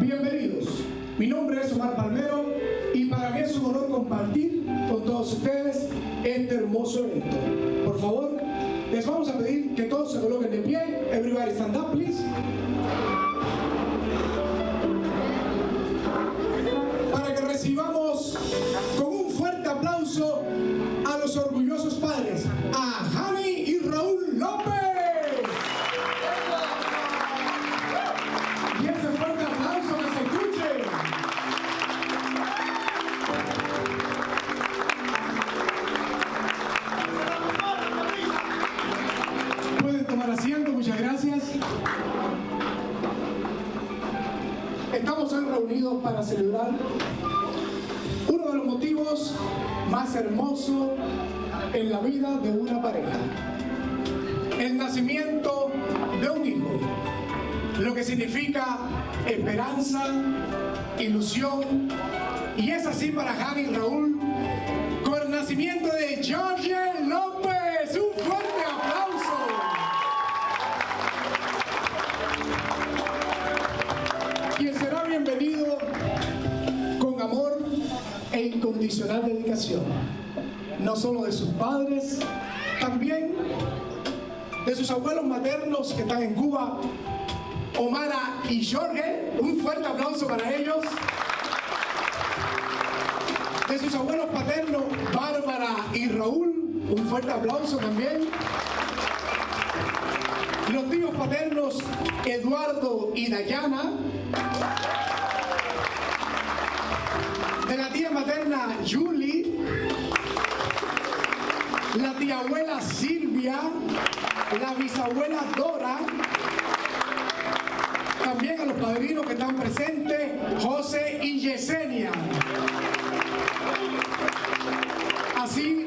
Bienvenidos. Mi nombre es Omar Palmero y para mí es un honor compartir con todos ustedes este hermoso evento. Por favor, les vamos a pedir que todos se coloquen de pie. Everybody stand up, please. Ilusión. Y es así para Jani y Raúl con el nacimiento de George López. Un fuerte aplauso. Quien será bienvenido con amor e incondicional dedicación. No solo de sus padres, también de sus abuelos maternos que están en Cuba, Omara y Jorge. Un fuerte aplauso para ellos. Sus abuelos paternos, Bárbara y Raúl. Un fuerte aplauso también. Los tíos paternos, Eduardo y Dayana. De la tía materna, Julie. La tía abuela Silvia. La bisabuela Dora. También a los padrinos que están presentes, José y Yesenia. Así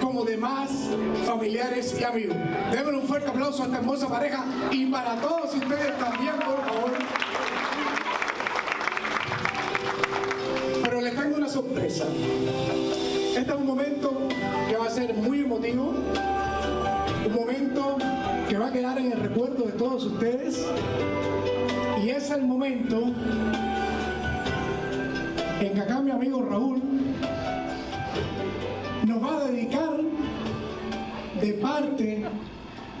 como demás familiares y amigos. Démosle un fuerte aplauso a esta hermosa pareja y para todos ustedes también, por favor. Pero les tengo una sorpresa. Este es un momento que va a ser muy emotivo, un momento que va a quedar en el recuerdo de todos ustedes y es el momento en que acá mi amigo Raúl nos va a dedicar de parte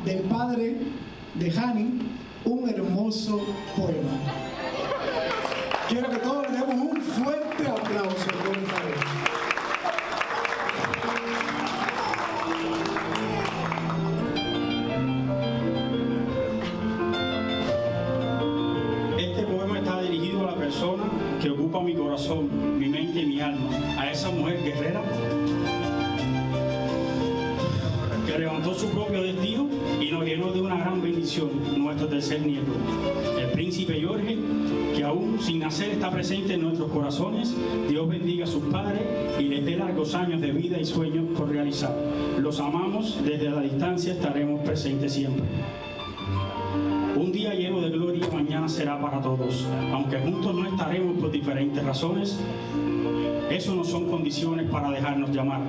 del padre de Hani un hermoso poema. Mi alma, a esa mujer guerrera que levantó su propio destino y nos llenó de una gran bendición, nuestro tercer nieto, el príncipe Jorge, que aún sin nacer está presente en nuestros corazones. Dios bendiga a sus padres y les dé largos años de vida y sueños por realizar. Los amamos, desde la distancia estaremos presentes siempre. Un día lleno de gloria mañana será para todos. Aunque juntos no estaremos por diferentes razones, eso no son condiciones para dejarnos llamar.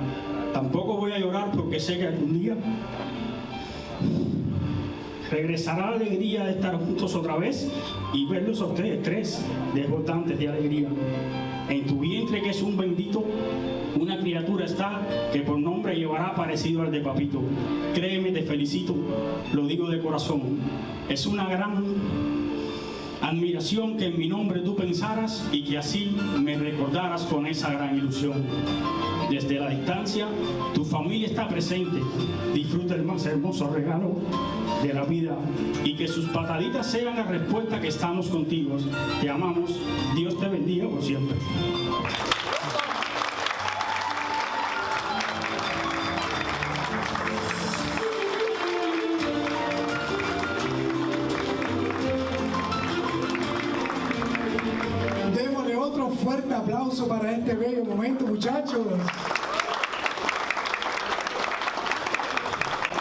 Tampoco voy a llorar porque sé que algún día regresará la alegría de estar juntos otra vez y verlos a ustedes tres desbordantes de alegría. En tu vientre que es un bendito, una criatura está que por nombre llevará parecido al de papito. Créeme, te felicito, lo digo de corazón. Es una gran admiración que en mi nombre tú pensaras y que así me recordaras con esa gran ilusión. Desde la distancia, tu familia está presente. Disfruta el más hermoso regalo de la vida y que sus pataditas sean la respuesta que estamos contigo. Te amamos. Dios te bendiga por siempre. Este bello momento, muchachos.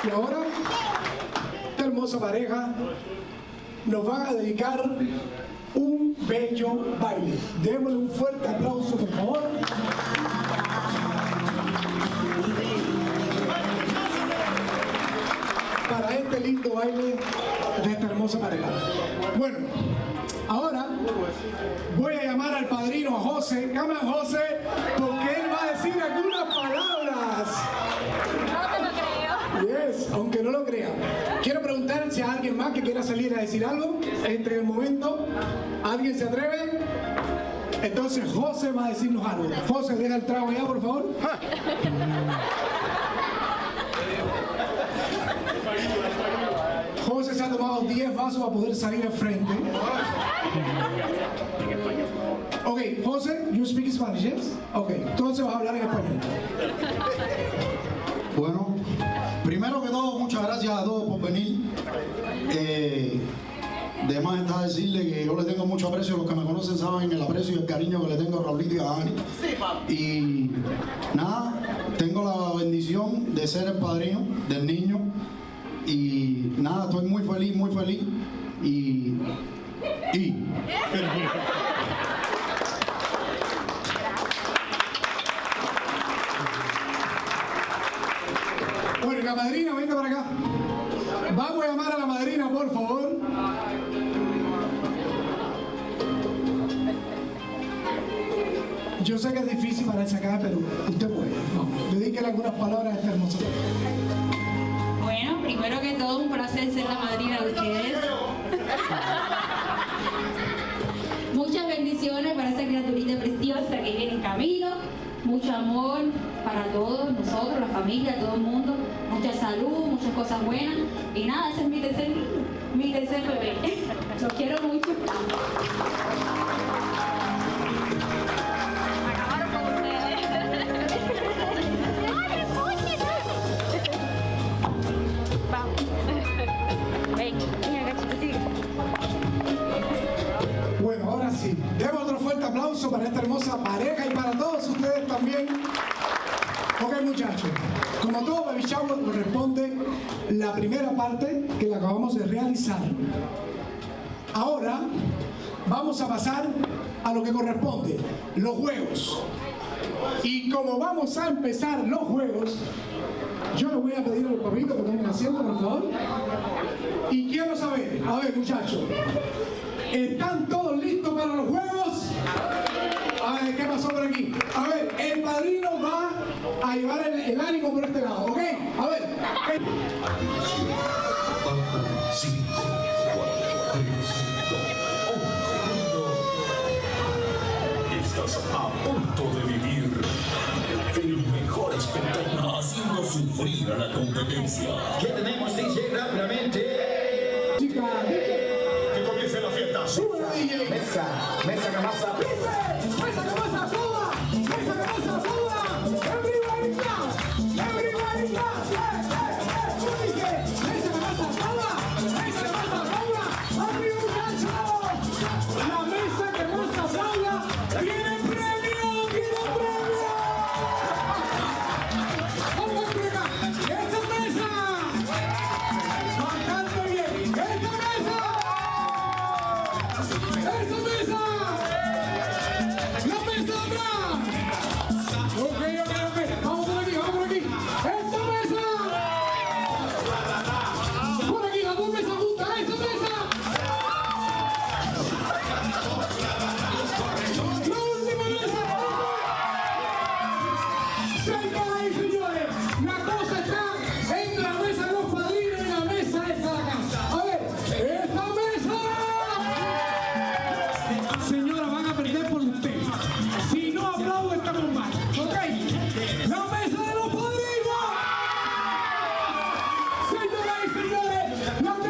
Y ahora, esta hermosa pareja nos van a dedicar un bello baile. Démosle un fuerte aplauso, por favor. Para este lindo baile de esta hermosa pareja. Bueno, ahora voy a al padrino José, llama a José, porque él va a decir algunas palabras. No te lo creo. Yes, aunque no lo crean. Quiero preguntar si hay alguien más que quiera salir a decir algo entre el momento. ¿Alguien se atreve? Entonces José va a decirnos algo. José, deja el trago ya, por favor. José se ha tomado 10 vasos para poder salir al frente. Ok, José, you speak Spanish, yes? Ok, entonces vas a hablar en español. Bueno, primero que todo, muchas gracias a todos por venir. Eh, de más está decirle que yo le tengo mucho aprecio, los que me conocen saben el aprecio y el cariño que le tengo a Raulito y a Dani. Y nada, tengo la bendición de ser el padrino del niño. Y nada, estoy muy feliz, muy feliz. Y. Y. Bueno, la madrina, venga para acá. Vamos a llamar a la madrina, por favor. Yo sé que es difícil para esa acá, pero usted puede. Vamos, dedíquele algunas palabras a esta hermosa. Bueno, primero que todo, un placer ser la madrina de ustedes. Muchas bendiciones para esa criaturita preciosa que viene en camino. Mucho amor para todos nosotros, la familia, todo el mundo. Mucha salud, muchas cosas buenas. Y nada, ese es mi tercer mi tercer bebé. Los quiero mucho. Como todo baby shower corresponde la primera parte que la acabamos de realizar. Ahora vamos a pasar a lo que corresponde, los juegos. Y como vamos a empezar los juegos, yo les voy a pedir a los papitos que tomen asiento, por favor. Y quiero saber, a ver muchachos, ¿están todos listos para los juegos? A llevar el, el ánimo por este lado, ¿ok? A ver. Estás a punto de vivir el mejor espectáculo haciendo sufrir a la competencia. ¿Qué tenemos, DJ? Rápidamente. Chica, Que comience la fiesta. súbelo, DJ. Mesa, mesa, camasa. Señores,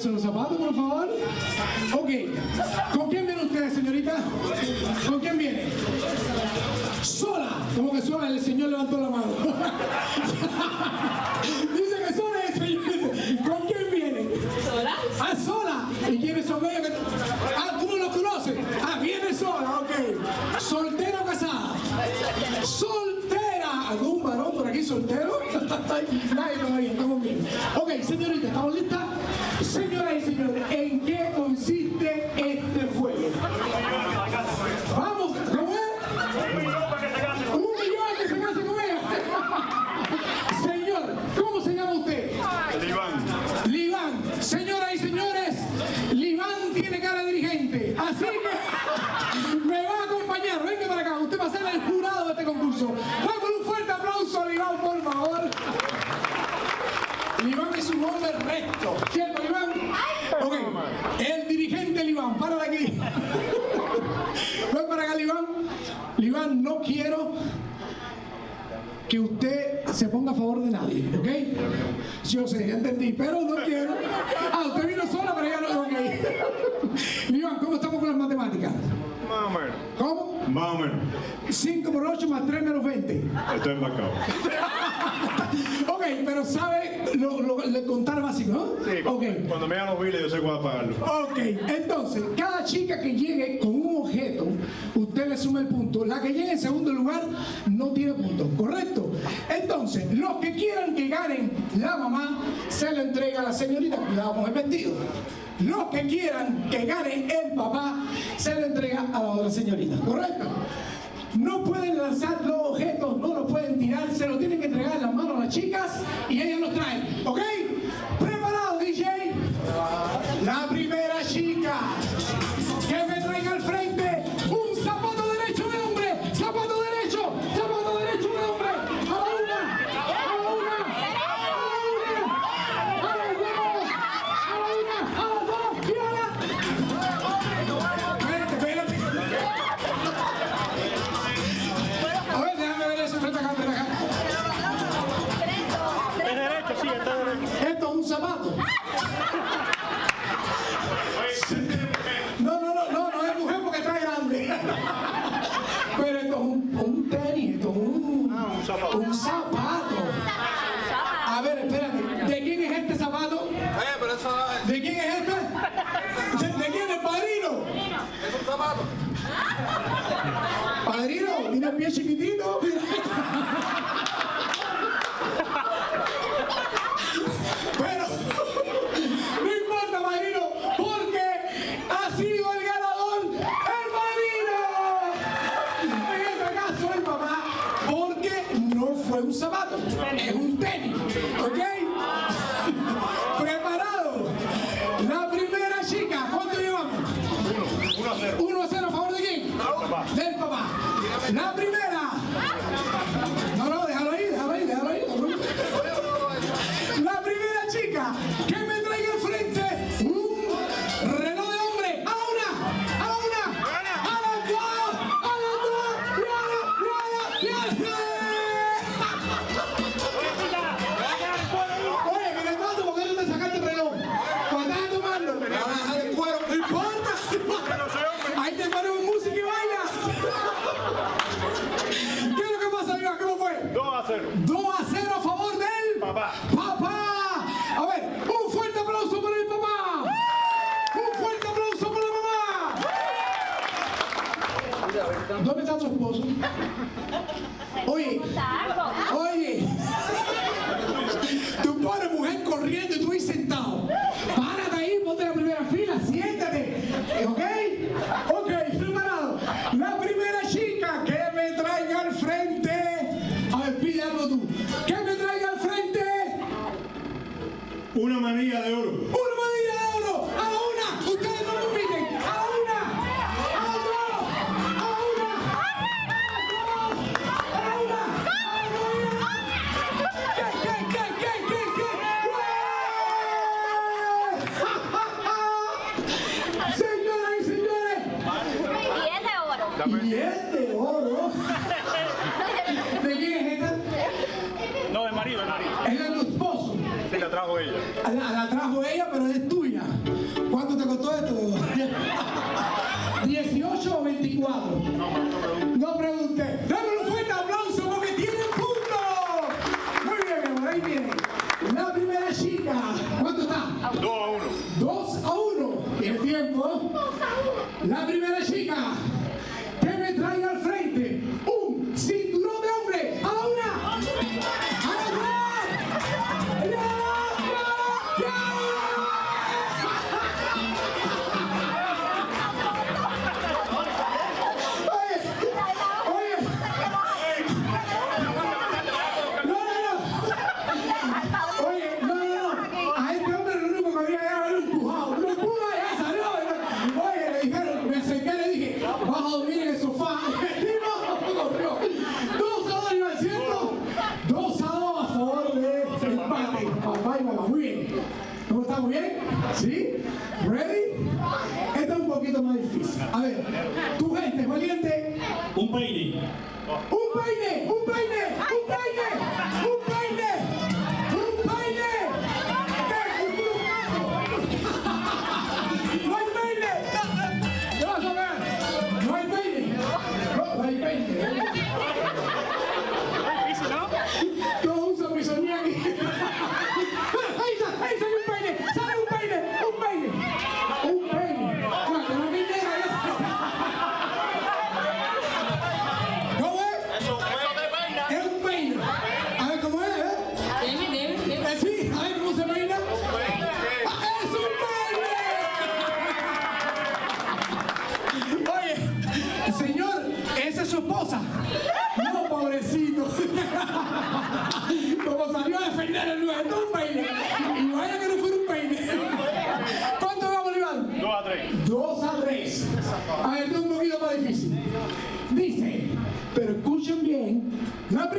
ponerse unos zapatos, por favor? Ok. ¿Con quién viene usted, señorita? ¿Con quién viene? ¡Sola! Como que sola, el señor levantó la mano. Menos. 5 por 8 más 3 menos 20. Esto es embarcado. ok, pero sabe lo, lo, contar básico, ¿no? Sí, okay. cuando me hagan los biles yo sé cuándo pagarlo. Ok, entonces, cada chica que llegue con un objeto, usted le suma el punto. La que llegue en segundo lugar no tiene punto, ¿correcto? Entonces, los que quieran que ganen la mamá se le entrega a la señorita, cuidado con el vestido. Los que quieran que gane el papá, se le entrega a la otra señorita, ¿correcto? No pueden lanzar los objetos, no los pueden tirar, se los tienen que entregar en las manos a las chicas y ellas los traen, ¿ok? know. una de oro. ¿Estamos bien? ¿Sí? ¿Ready? Esta es un poquito más difícil. A ver, tu gente valiente. Un peine. Un peine, un peine.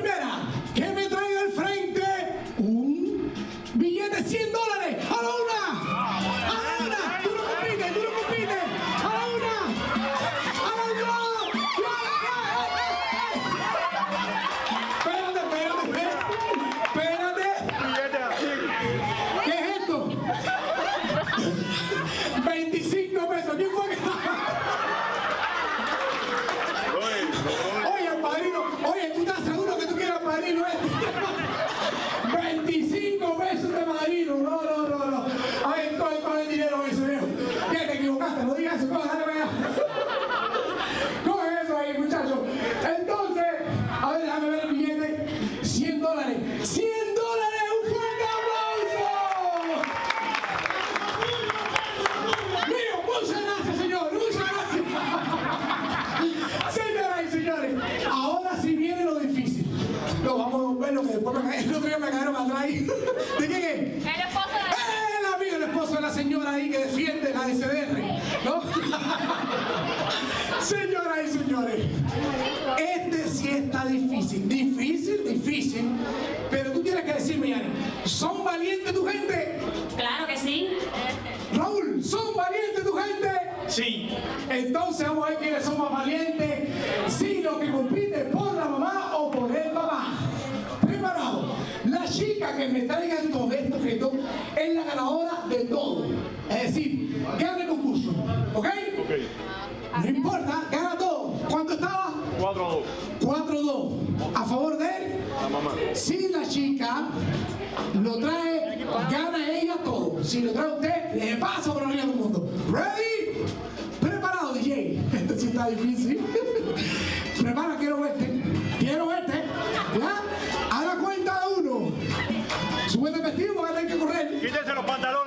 primera. le pasa por arriba a todo el mundo. ¿Ready? ¿Preparado, DJ? Este sí está difícil. Prepara, quiero verte. Quiero verte. ¿Ya? A la cuenta de uno. Sube el vestido porque hay que correr. Quítese los pantalones.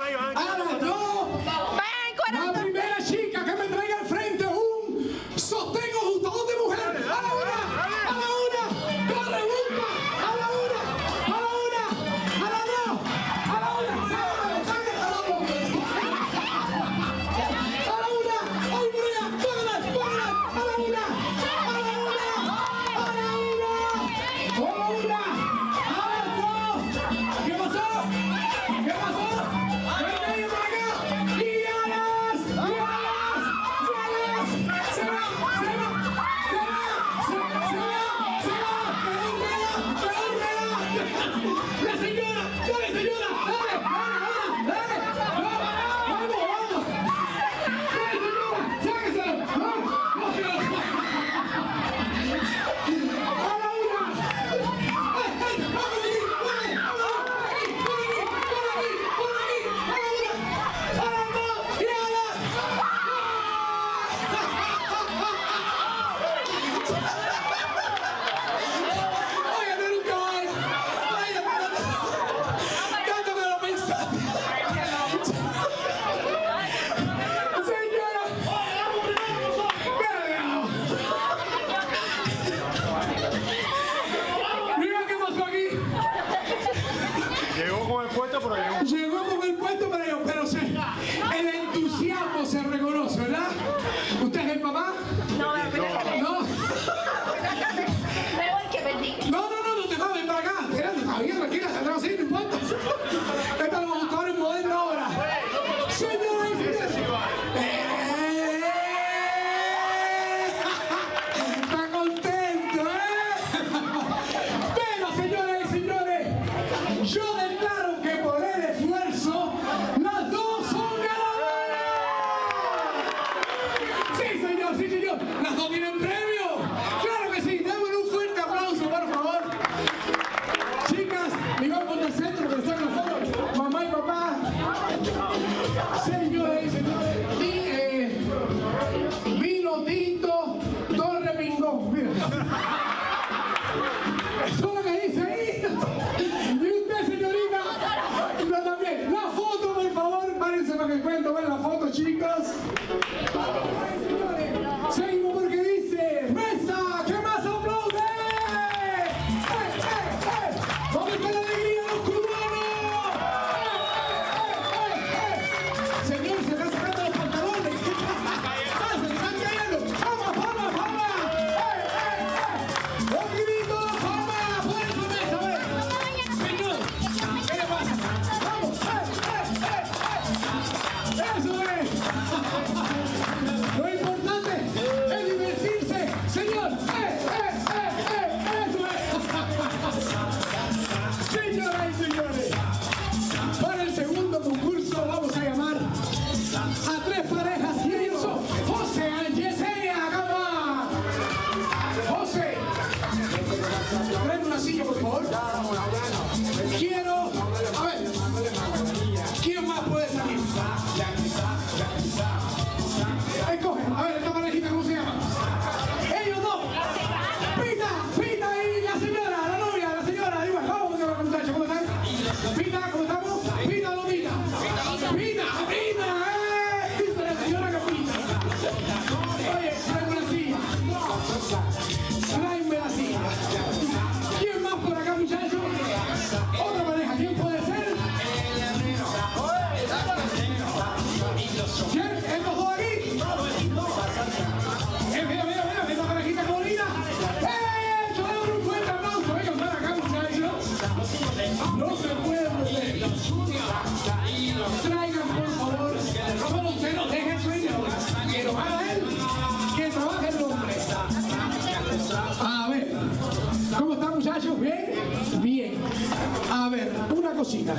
A ver, una cosita.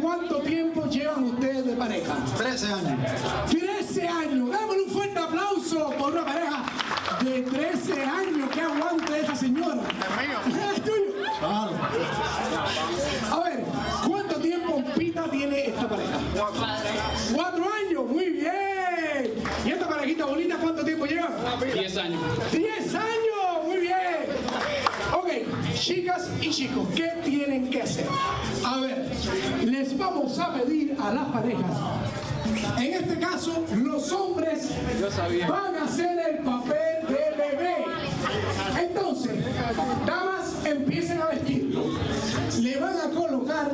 ¿Cuánto tiempo llevan ustedes de pareja? 13 años. 13 años. Démosle un fuerte aplauso por una pareja de 13 años. Que aguante esa señora. Es mío. y chicos, ¿qué tienen que hacer? A ver, les vamos a pedir a las parejas. En este caso, los hombres van a hacer el papel de bebé. Entonces, damas, empiecen a vestir. Le van a colocar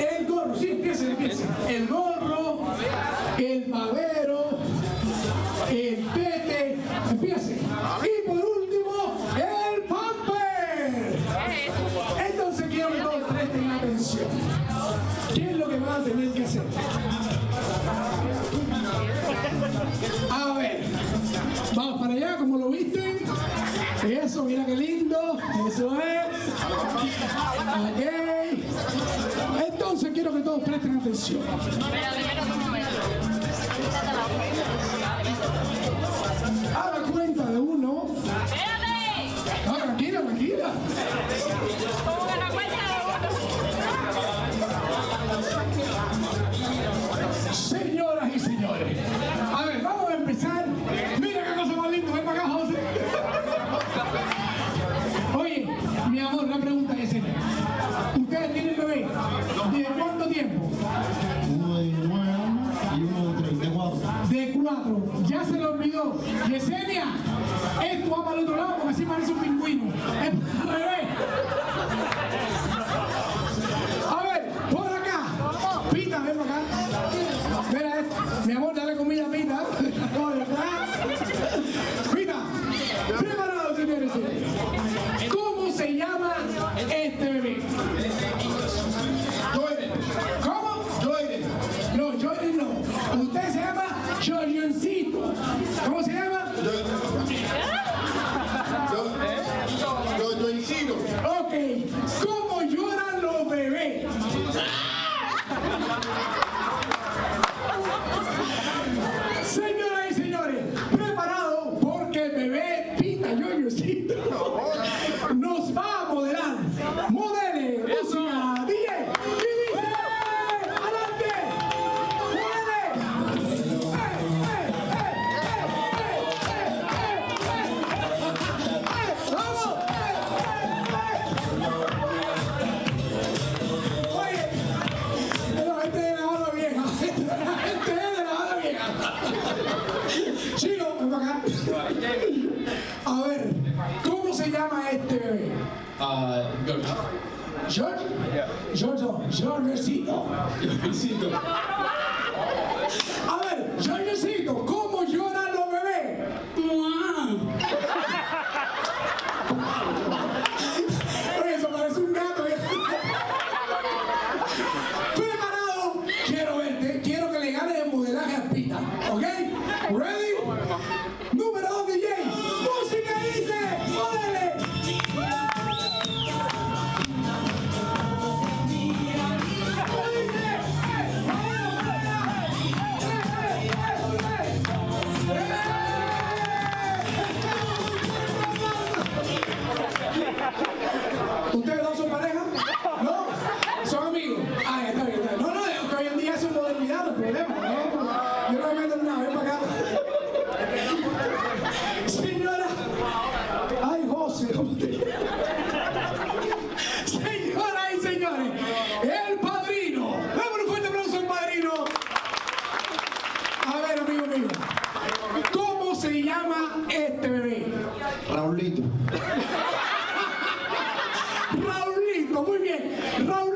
el gorro. Sí, empiecen, empiecen. El gorro, el papel mira qué lindo, eso es. Okay. Entonces quiero que todos presten atención. Yo recito. Yo recito. Run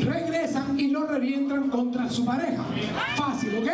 regresan y lo revientan contra su pareja. Fácil, ¿ok?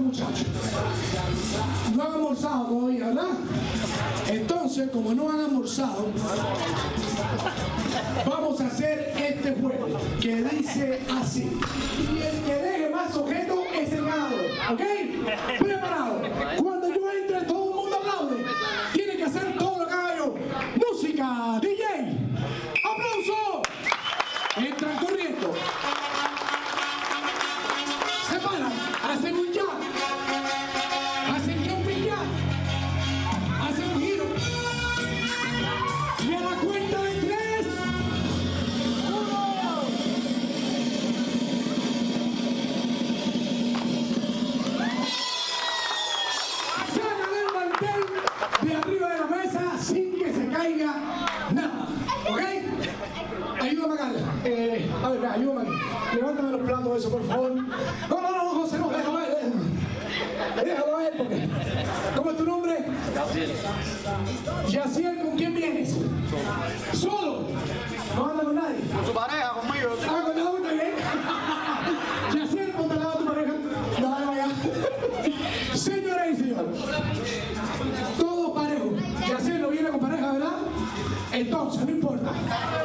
Muchachos. No han almorzado todavía, ¿verdad? Entonces, como no han almorzado, vamos a hacer este juego que dice así. Y el que deje más objetos es el ganador. ¿Ok? Entonces, no importa.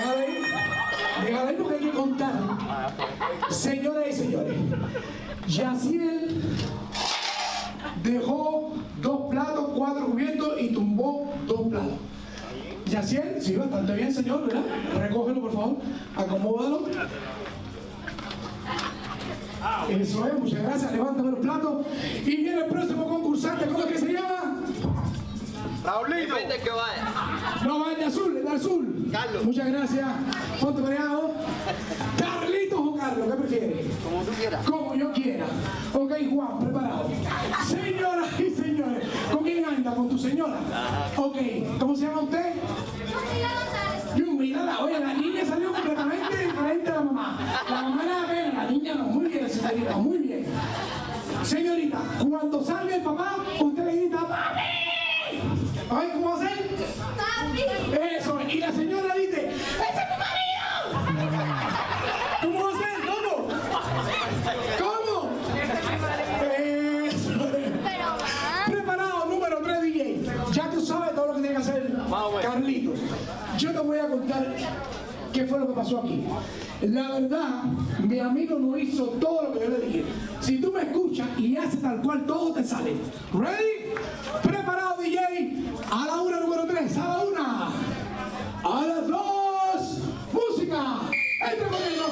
Ahí. Déjalo ahí porque hay que contar. Señoras y señores, Yaciel dejó dos platos, cuatro cubiertos y tumbó dos platos. Yaciel, sí, bastante bien, señor, ¿verdad? Recógelo, por favor. Acomódalo. Eso es, muchas gracias. Levántame los platos. Y viene el próximo concursante, ¿cómo es que se llama? Raulito. que vaya. No, va el de azul, el de azul. Carlos. Muchas gracias. Ponte pareado. Carlitos o Carlos, ¿qué prefieres? Como tú quieras. Como yo quiera. Ok, Juan, preparado. Señoras y señores, ¿con quién anda? ¿Con tu señora? Ok, ¿cómo se llama usted? Yumila, oye, la niña salió completamente diferente a la mamá. La mamá era pena, la niña no. Muy bien, señorita, muy bien. Señorita, cuando salga el papá, usted le grita, ¡Papi! Ay, ¿cómo va a ser? Eso, y la señora qué fue lo que pasó aquí. La verdad, mi amigo no hizo todo lo que yo le dije. Si tú me escuchas y haces tal cual, todo te sale. ¿Ready? Preparado, DJ. A la una, número 3. A la una. A las dos. Música. Entra conmigo.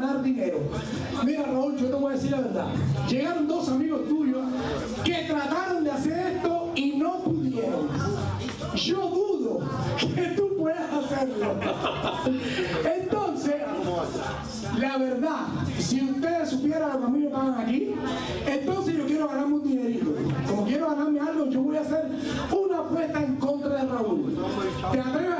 Ganar dinero. Mira, Raúl, yo te voy a decir la verdad. Llegaron dos amigos tuyos que trataron de hacer esto y no pudieron. Yo dudo que tú puedas hacerlo. Entonces, la verdad, si ustedes supieran lo que a mí me pagan aquí, entonces yo quiero ganarme un dinerito. Como quiero ganarme algo, yo voy a hacer una apuesta en contra de Raúl. ¿Te atreves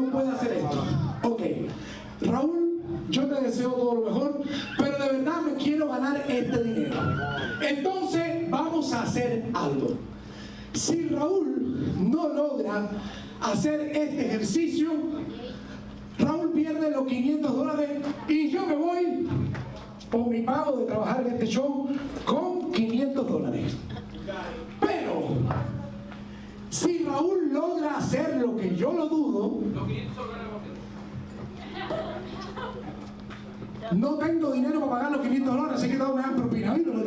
no pueda hacer esto. Ok, Raúl, yo te deseo todo lo mejor, pero de verdad me quiero ganar este dinero. Entonces, vamos a hacer algo. Si Raúl no logra hacer este ejercicio, Raúl pierde los 500 dólares y yo me voy por mi pago de trabajar en este show con 500 dólares. Paul logra hacer lo que yo lo dudo, no tengo dinero para pagar los 500 dólares, así que da una gran propina. Ay, no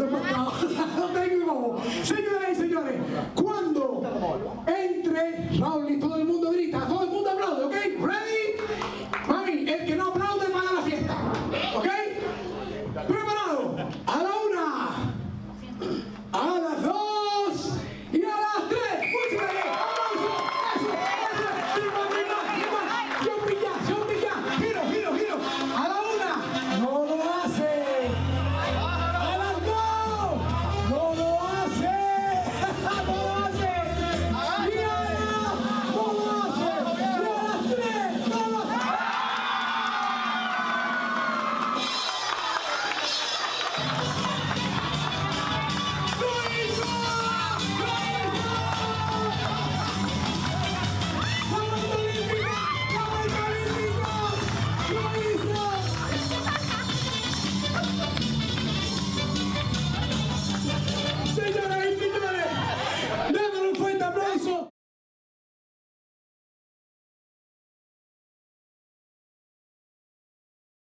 tengo no Señoras y señores, cuando entre Raúl y todo el mundo grita,